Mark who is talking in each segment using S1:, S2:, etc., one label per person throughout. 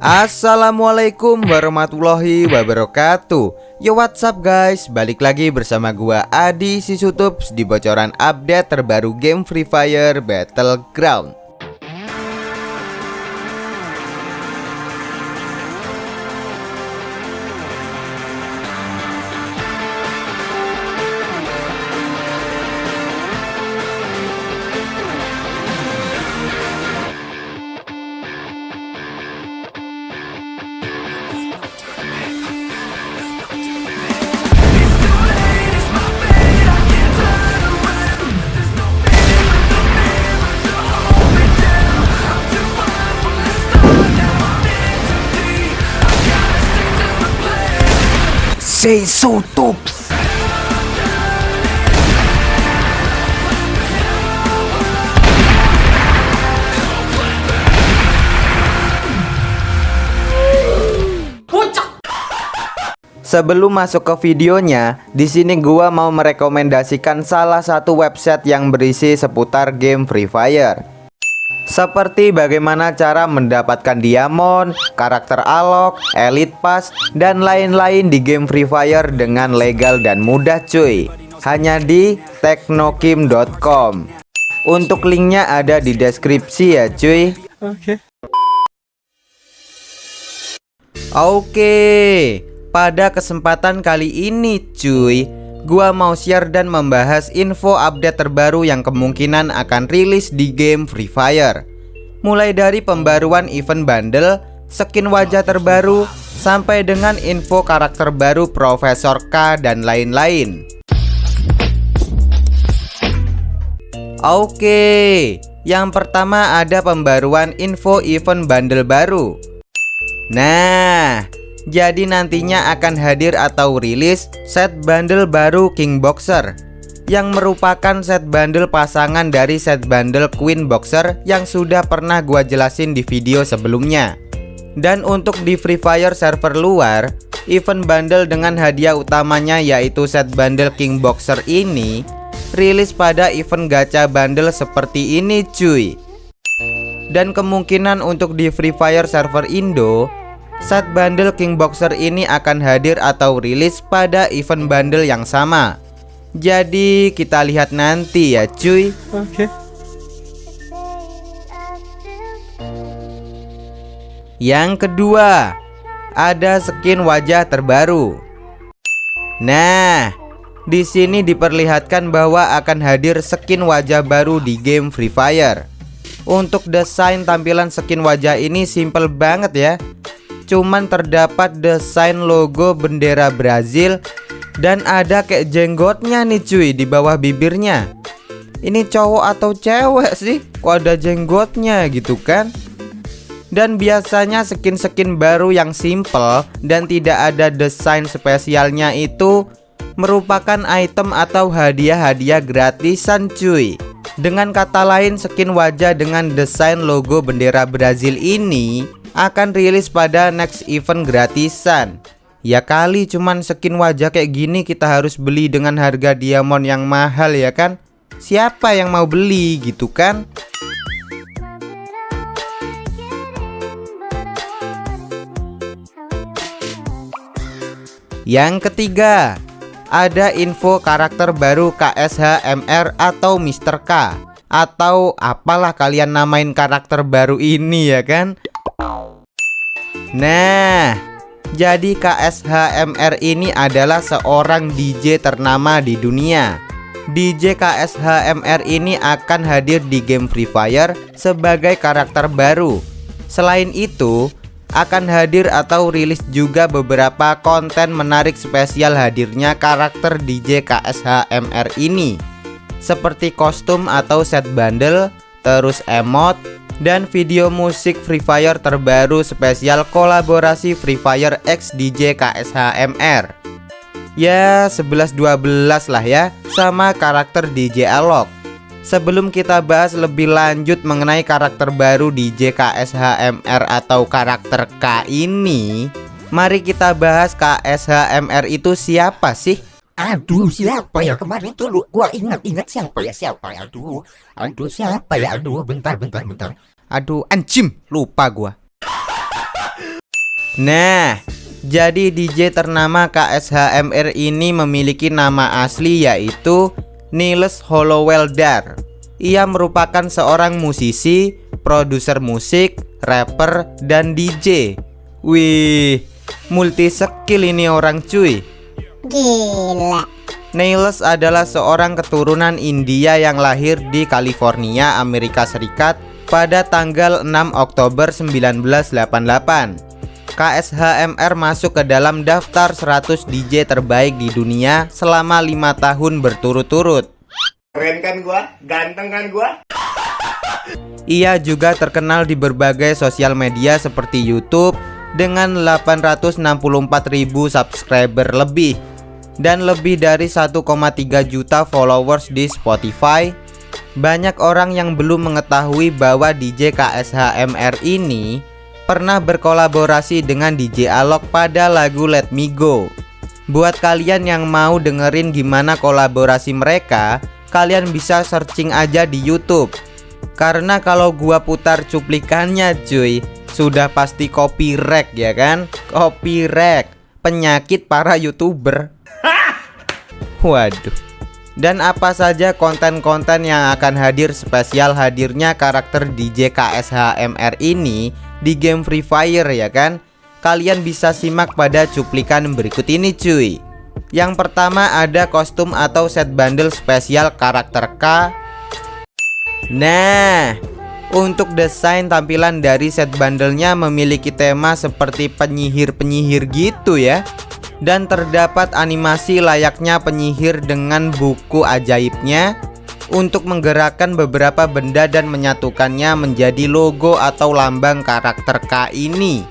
S1: Assalamualaikum warahmatullahi wabarakatuh. Yo what's up guys? Balik lagi bersama gua Adi Sisutups Di bocoran update terbaru game Free Fire Battleground
S2: Say so tops.
S1: Sebelum masuk ke videonya, di sini gua mau merekomendasikan salah satu website yang berisi seputar game Free Fire. Seperti bagaimana cara mendapatkan diamond, karakter alok, elite pass, dan lain-lain di game Free Fire dengan legal dan mudah cuy. Hanya di teknokim.com. Untuk linknya ada di deskripsi ya cuy. Oke. Oke, pada kesempatan kali ini cuy Gua mau share dan membahas info update terbaru yang kemungkinan akan rilis di game Free Fire. Mulai dari pembaruan event bundle, skin wajah terbaru, sampai dengan info karakter baru Profesor K dan lain-lain. Oke, yang pertama ada pembaruan info event bundle baru. Nah, jadi nantinya akan hadir atau rilis set bundle baru King Boxer yang merupakan set bundle pasangan dari set bundle Queen Boxer yang sudah pernah gua jelasin di video sebelumnya. Dan untuk di Free Fire server luar, event bundle dengan hadiah utamanya yaitu set bundle King Boxer ini rilis pada event gacha bundle seperti ini cuy. Dan kemungkinan untuk di Free Fire server Indo Set bundle King Boxer ini akan hadir atau rilis pada event bundle yang sama. Jadi kita lihat nanti ya cuy. Oke. Yang kedua Ada skin wajah terbaru. Nah di sini diperlihatkan bahwa akan hadir skin wajah baru di game Free Fire. Untuk desain tampilan skin wajah ini simple banget ya cuman terdapat desain logo bendera Brazil dan ada kayak jenggotnya nih cuy di bawah bibirnya. Ini cowok atau cewek sih? Kok ada jenggotnya gitu kan? Dan biasanya skin-skin baru yang simple dan tidak ada desain spesialnya itu merupakan item atau hadiah-hadiah gratisan cuy. Dengan kata lain skin wajah dengan desain logo bendera Brazil ini akan rilis pada next event gratisan. Ya kali cuman skin wajah kayak gini kita harus beli dengan harga diamond yang mahal ya kan? Siapa yang mau beli gitu kan? Yang ketiga Ada info karakter baru KSHMR atau Mr. K. Atau apalah kalian namain karakter baru ini ya kan Nah, jadi KSHMR ini adalah seorang DJ ternama di dunia. DJ KSHMR ini akan hadir di game Free Fire sebagai karakter baru. Selain itu, akan hadir atau rilis juga beberapa konten menarik spesial hadirnya karakter DJ KSHMR ini. Seperti kostum atau set bundle, terus emot, dan video musik Free Fire terbaru spesial kolaborasi Free Fire X DJ KSHMR Ya 11-12 lah ya sama karakter DJ Alok Sebelum kita bahas lebih lanjut mengenai karakter baru DJ KSHMR atau karakter K ini Mari kita bahas KSHMR itu siapa sih?
S2: Aduh siapa ya kemarin tuh gua ingat-ingat siapa ya siapa ya aduh aduh siapa ya aduh bentar bentar bentar
S1: Aduh, anjim, lupa gua. Nah, jadi DJ ternama KSHMR ini memiliki nama asli yaitu Niles Hollowell-Dar. Ia merupakan seorang musisi, produser musik, rapper, dan DJ. Wih, multi skill ini orang cuy.
S3: Gila.
S1: Niles adalah seorang keturunan India yang lahir di California, Amerika Serikat pada tanggal 6 Oktober 1988. KSHMR masuk ke dalam daftar 100 DJ terbaik di dunia selama lima tahun berturut-turut.
S4: Keren kan gua? Ganteng kan gua?
S1: Ia juga terkenal di berbagai sosial media seperti YouTube dengan 864.000 subscriber lebih dan lebih dari 1,3 juta followers di Spotify. Banyak orang yang belum mengetahui bahwa DJ KSHMR ini pernah berkolaborasi dengan DJ Alok pada lagu Let Me Go. Buat kalian yang mau dengerin gimana kolaborasi mereka, kalian bisa searching aja di YouTube. Karena kalau gua putar cuplikannya cuy, sudah pasti copyright ya kan? Copyright, penyakit para YouTuber. Waduh. Dan apa saja konten-konten yang akan hadir spesial hadirnya karakter DJ KSHMR ini di game Free Fire ya kan? Kalian bisa simak pada cuplikan berikut ini cuy. Yang pertama ada kostum atau set bundle spesial karakter K. Nah, untuk desain tampilan dari set bundlenya memiliki tema seperti penyihir-penyihir gitu ya dan terdapat animasi layaknya penyihir dengan buku ajaibnya untuk menggerakkan beberapa benda dan menyatukannya menjadi logo atau lambang karakter K ini.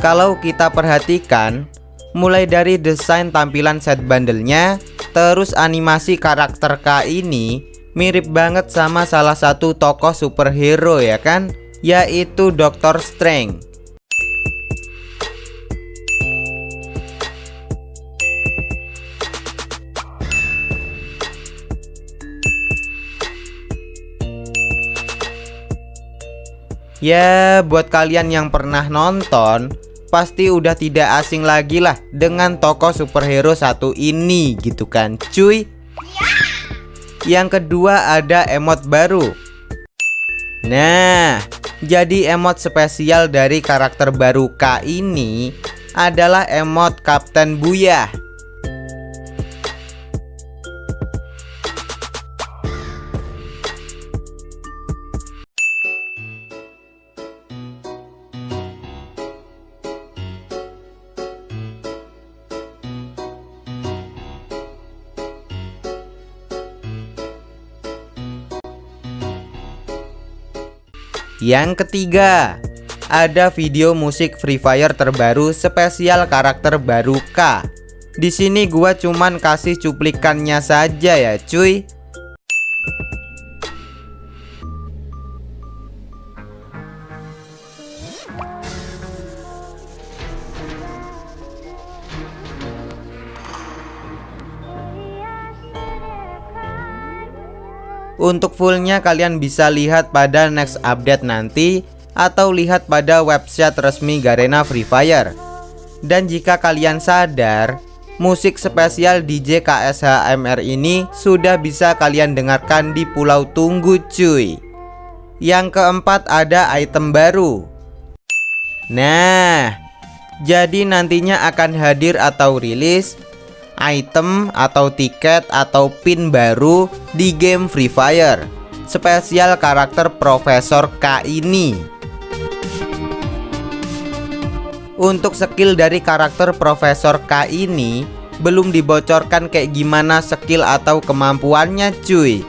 S1: Kalau kita perhatikan, mulai dari desain tampilan set bundlenya, terus animasi karakter K ini mirip banget sama salah satu tokoh superhero ya kan, yaitu Doctor Strange. Ya, buat kalian yang pernah nonton, pasti udah tidak asing lagi lah dengan tokoh superhero satu ini gitu kan cuy. Yang kedua ada emot baru. Nah, jadi emot spesial dari karakter baru K ini adalah emot Kapten Buyah. Yang ketiga, ada video musik Free Fire terbaru spesial karakter baru K. Di sini gua cuman kasih cuplikannya saja ya, cuy. Untuk fullnya kalian bisa lihat pada next update nanti atau lihat pada website resmi Garena Free Fire. Dan jika kalian sadar, musik spesial DJ KSHMR ini sudah bisa kalian dengarkan di Pulau Tunggu cuy. Yang keempat ada item baru. Nah, jadi nantinya akan hadir atau rilis item atau tiket atau pin baru di game Free Fire. Spesial karakter Profesor K ini. Untuk skill dari karakter Profesor K ini belum dibocorkan kayak gimana skill atau kemampuannya cuy.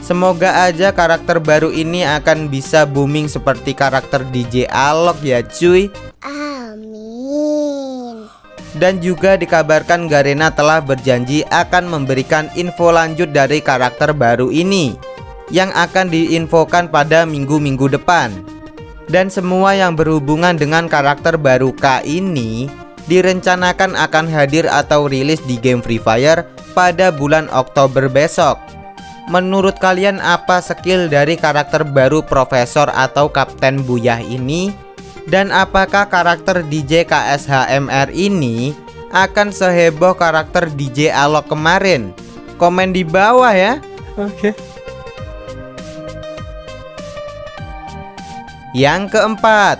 S1: Semoga aja karakter baru ini akan bisa booming seperti karakter DJ Alok ya cuy dan juga dikabarkan Garena telah berjanji akan memberikan info lanjut dari karakter baru ini yang akan diinfokan pada minggu-minggu depan. Dan semua yang berhubungan dengan karakter baru K ini direncanakan akan hadir atau rilis di game Free Fire pada bulan Oktober besok. Menurut kalian apa skill dari karakter baru Profesor atau Kapten Buyah ini? Dan apakah karakter DJ KSHMR ini akan seheboh karakter DJ Alok kemarin? Komen di bawah ya.
S5: Oke.
S1: Yang keempat,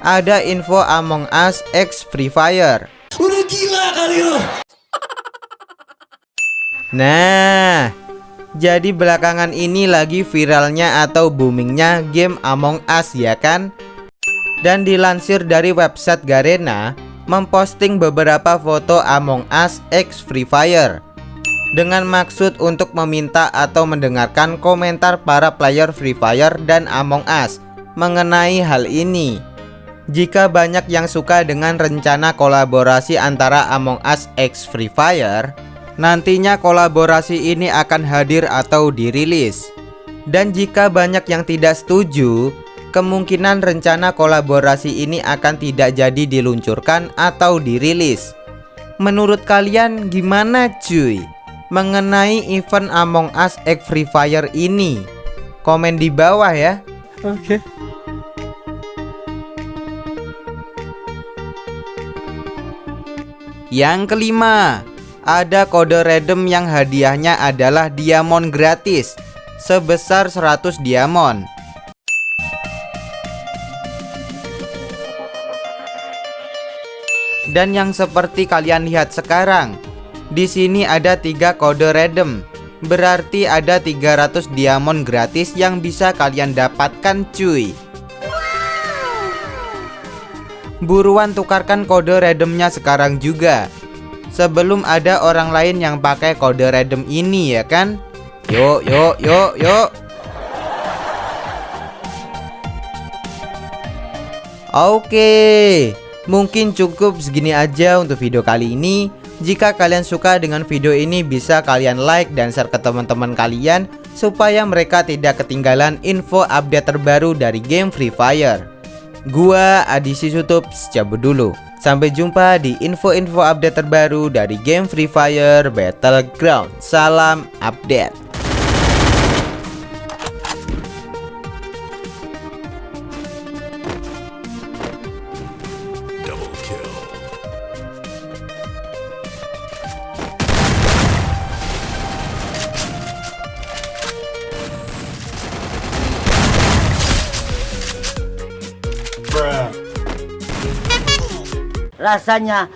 S1: ada info Among Us X Free Fire.
S5: Udah gila kali lo.
S1: Nah, jadi belakangan ini lagi viralnya atau boomingnya game Among Us ya kan? Dan dilansir dari website Garena, memposting beberapa foto Among Us X Free Fire dengan maksud untuk meminta atau mendengarkan komentar para player Free Fire dan Among Us mengenai hal ini. Jika banyak yang suka dengan rencana kolaborasi antara Among Us X Free Fire, nantinya kolaborasi ini akan hadir atau dirilis. Dan jika banyak yang tidak setuju, kemungkinan rencana kolaborasi ini akan tidak jadi diluncurkan atau dirilis. Menurut kalian gimana cuy? Mengenai event Among Us X Free Fire ini? Komen di bawah ya.
S5: Oke.
S1: Yang kelima, ada kode redeem yang hadiahnya adalah diamond gratis sebesar 100 diamond. Dan yang seperti kalian lihat sekarang, di sini ada tiga kode redeem. Berarti ada 300 diamond gratis yang bisa kalian dapatkan cuy. Buruan tukarkan kode redeemnya sekarang juga Sebelum ada orang lain yang pakai kode redeem ini ya kan Yuk yuk yuk yuk Oke Mungkin cukup segini aja untuk video kali ini. Jika kalian suka dengan video ini bisa kalian like dan share ke teman-teman kalian Supaya mereka tidak ketinggalan info update terbaru dari game Free Fire. Gua Adisi Sutup cabut dulu. Sampai jumpa di info-info update terbaru dari game Free Fire Battleground. Salam update
S6: rasanya